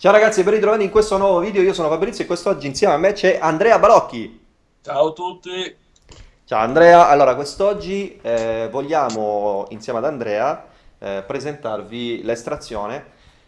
Ciao ragazzi, ben ritrovati in questo nuovo video, io sono Fabrizio e quest'oggi insieme a me c'è Andrea Balocchi. Ciao a tutti. Ciao Andrea, allora quest'oggi eh, vogliamo insieme ad Andrea eh, presentarvi l'estrazione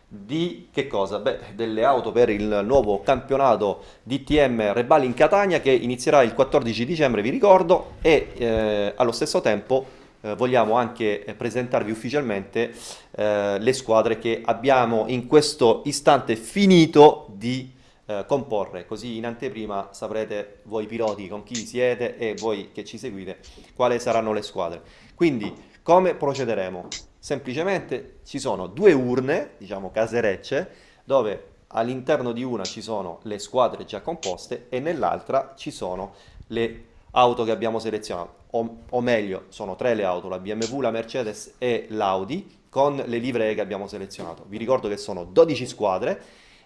di che cosa? Beh, delle auto per il nuovo campionato DTM Rebali in Catania che inizierà il 14 dicembre, vi ricordo, e eh, allo stesso tempo eh, vogliamo anche eh, presentarvi ufficialmente eh, le squadre che abbiamo in questo istante finito di eh, comporre, così in anteprima saprete voi piloti con chi siete e voi che ci seguite quali saranno le squadre. Quindi come procederemo? Semplicemente ci sono due urne, diciamo caserecce, dove all'interno di una ci sono le squadre già composte e nell'altra ci sono le auto che abbiamo selezionato, o, o, meglio, sono tre le auto, la BMW, la Mercedes e l'Audi, con le livree che abbiamo selezionato. Vi ricordo che sono 12 squadre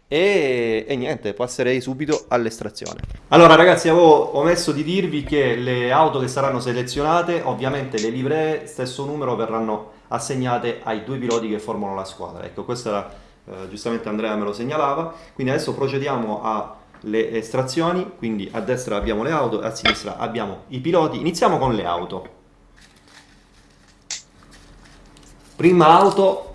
e, e niente, passerei subito all'estrazione. Allora ragazzi, avevo omesso di dirvi che le auto che saranno selezionate, ovviamente le livree, stesso numero, verranno assegnate ai due piloti che formano la squadra. Ecco, questo era, eh, giustamente Andrea me lo segnalava, quindi adesso procediamo a le estrazioni, quindi a destra abbiamo le auto a sinistra abbiamo i piloti. Iniziamo con le auto. Prima auto.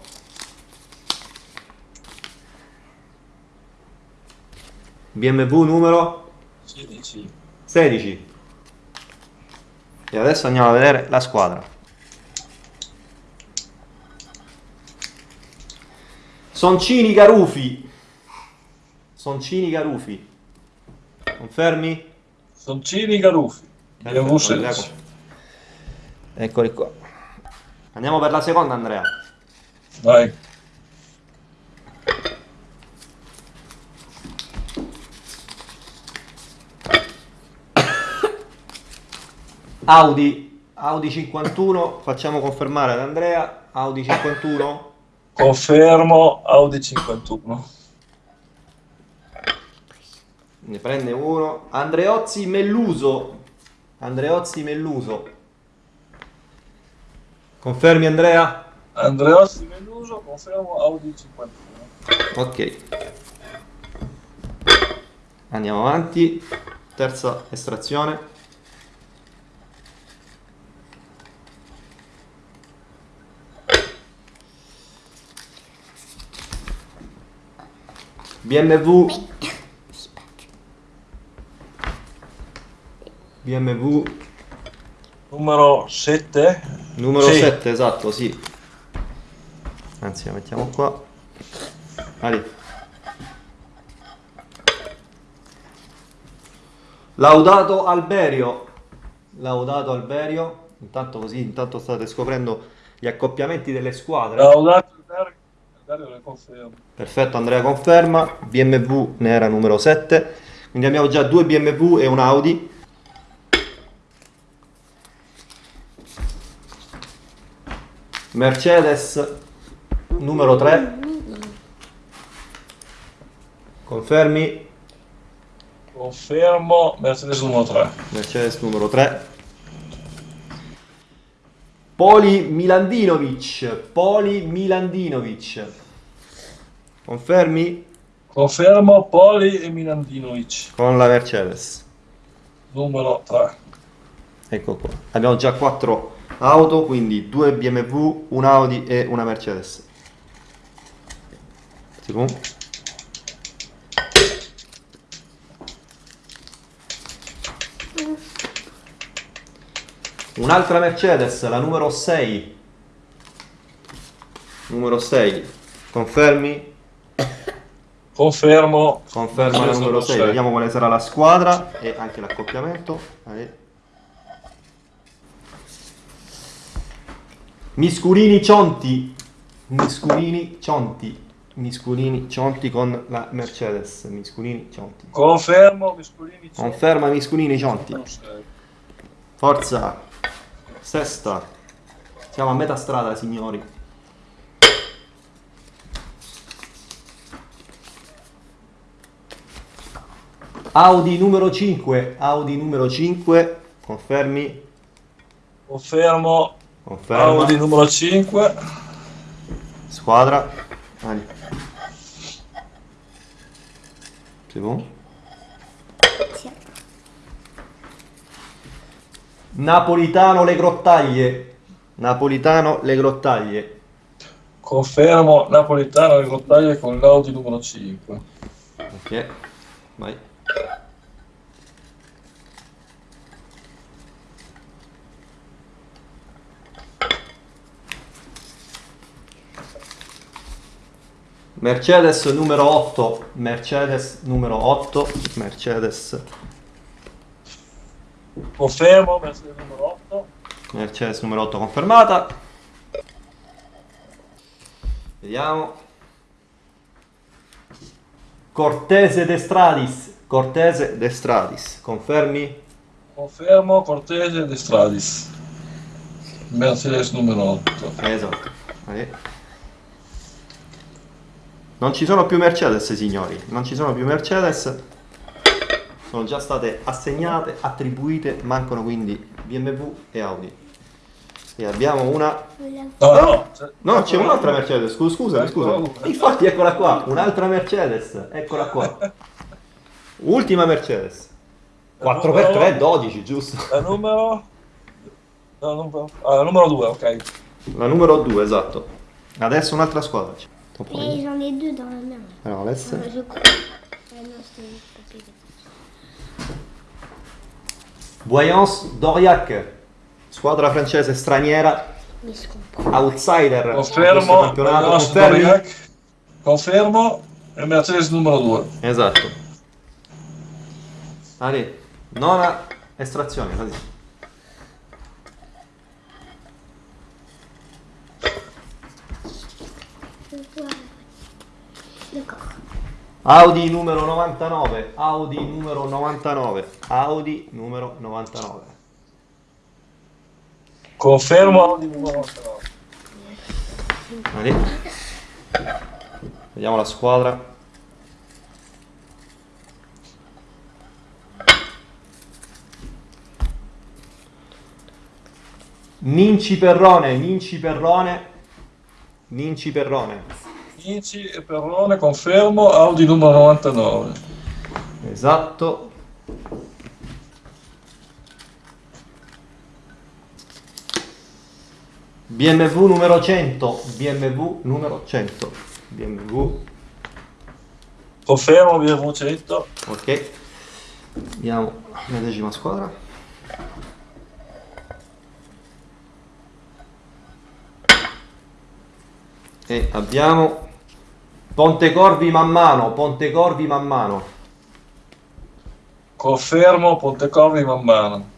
BMW numero 16. 16. E adesso andiamo a vedere la squadra. Soncini Garufi. Soncini Garufi. Confermi? Soncini Garuffi. Andrea. Eccoli qua. Andiamo per la seconda, Andrea. Vai. Audi, Audi 51, facciamo confermare ad Andrea, Audi 51. Confermo Audi 51 ne prende uno. Andreozzi Melluso. Andreozzi Melluso. Confermi Andrea? Andreozzi Melluso confermo Audi 51 ok. Andiamo avanti. Terza estrazione. BMW BMW numero 7 numero sì. 7 esatto sì. Anzi la mettiamo qua. Ali. laudato Alberio. Laudato Alberio. Intanto così intanto state scoprendo gli accoppiamenti delle squadre. Laudato Alberio. Perfetto Andrea conferma. BMW ne era numero 7 quindi abbiamo già due BMW e un Audi Mercedes numero 3 confermi? Confermo Mercedes numero 3 Mercedes numero 3 Poli Milandinovic Poli Milandinovic. Confermi? Confermo Poli e Milandinovic. Con la Mercedes. Numero 3 ecco qua. Abbiamo già 4 auto, quindi due BMW, un Audi e una Mercedes. Un'altra Mercedes, la numero 6. Numero 6. Confermi? Confermo. Conferma la numero 6. Vediamo quale sarà la squadra e anche l'accoppiamento. Miscurini Cionti. Miscurini Cionti. Miscurini Cionti con la Mercedes. Miscurini Cionti. Confermo Miscurini Cionti. Conferma Miscurini Cionti. Forza. Sesta. Siamo a metà strada, signori. Audi numero 5. Audi numero 5. Confermi? Confermo Conferma. Audi numero 5. Squadra. Ali. C'est bon Tiens. Napolitano le grottaglie. Napolitano le grottaglie. Confermo Napolitano le grottaglie con l'Audi numero 5. Ok, vai. Mercedes numero 8, Mercedes numero 8, Mercedes, Confermo Mercedes numero 8. Mercedes numero 8 confermata. Vediamo. Cortese de Stradis, Cortese de Stradis, confermi? Confermo Cortese De Stradis. Mercedes numero 8. Esatto. Vai. Non ci sono più Mercedes, signori. Non ci sono più Mercedes. Sono già state assegnate, attribuite. Mancano quindi BMW e Audi. E abbiamo una. Voilà. No, no, c'è, No, c'è un'altra Mercedes. Scusa, scusa, scusa. Infatti, eccola qua. Un'altra Mercedes. Eccola qua. Ultima Mercedes. 4x3, 12, giusto? La numero... Ah, la numero 2, ok. La numero 2, esatto. Adesso un'altra squadra. One. j'en ai deux dans la main. Alors, laisse. Euh, je crois. Ah non. Voyance d'Aurillac, squadra francese straniera, Mais outsider Confermo campionato. Confermi? Confermo e Mercedes numero 2. Esatto. Allez, nona estrazione, così. Je Audi numero 99, Audi numero 99, Audi numero 99. Confermo Audi numero 99. Allez. Vediamo la squadra. Ninci Perrone, Ninci Perrone, Ninci Perrone. Vinci e Perrone, confermo Audi numero 99. Esatto. BMW numero 100, BMW numero 100, BMW, Confermo BMW 100. ok. Vediamo la decima squadra. E abbiamo Pontecorvi man mano, Pontecorvi man mano. Confermo Pontecorvi man mano.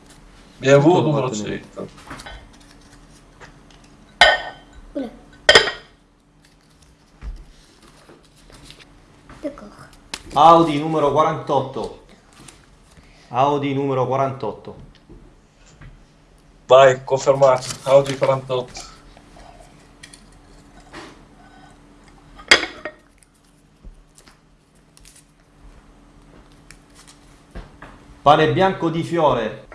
BMW Tutto numero fatto 100. Oula. D'accord. Audi numero 48. Audi numero 48. Vai, confermato. Audi 48. Pane bianco di fiore.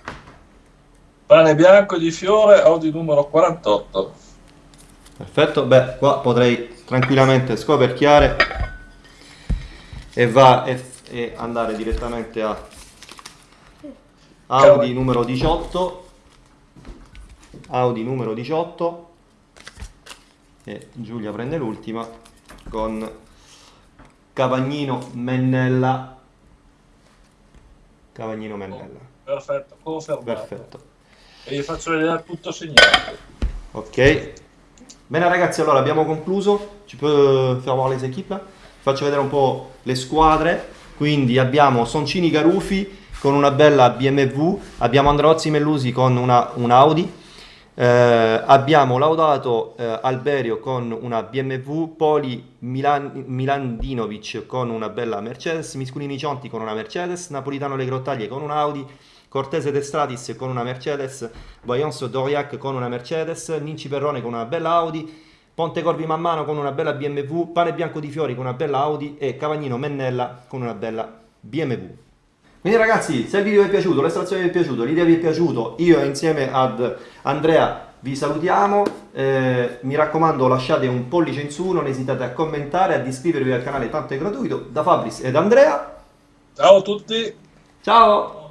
Pane bianco di fiore, Audi numero 48. Perfetto, beh, qua potrei tranquillamente scoperchiare e va e, e andare direttamente a Audi numero 18. Audi numero 18 e Giulia prende l'ultima con Cavagnino Mennella. Cavagnino Mennella. Perfetto, confermato. Perfetto. E vi faccio vedere tutto segnato. Ok. Bene ragazzi, allora abbiamo concluso. Ci può voir les équipes? Faccio vedere un po' le squadre. Quindi abbiamo Soncini Garufi con una bella BMW, abbiamo Androzzi Mellusi con una, un Audi, eh, abbiamo Laudato eh, Alberio con una BMW, Poli Milan, Milandinovic con una bella Mercedes, Misculini Cionti con una Mercedes, Napolitano Le Grottaglie con un Audi, Cortese De Stratis con una Mercedes, Voyance Doriac con una Mercedes, Ninci Perrone con una bella Audi, Ponte Corvi Mammano con una bella BMW, Pane Bianco di Fiori con una bella Audi e Cavagnino Mennella con una bella BMW. Quindi ragazzi, se il video vi è piaciuto, l'estrazione vi è piaciuto, l'idea vi è piaciuto, io insieme ad Andrea vi salutiamo, eh, mi raccomando lasciate un pollice in su, non esitate a commentare, ad iscrivervi al canale, tanto è gratuito, da Fabris ed Andrea, Ciao a tutti. Ciao!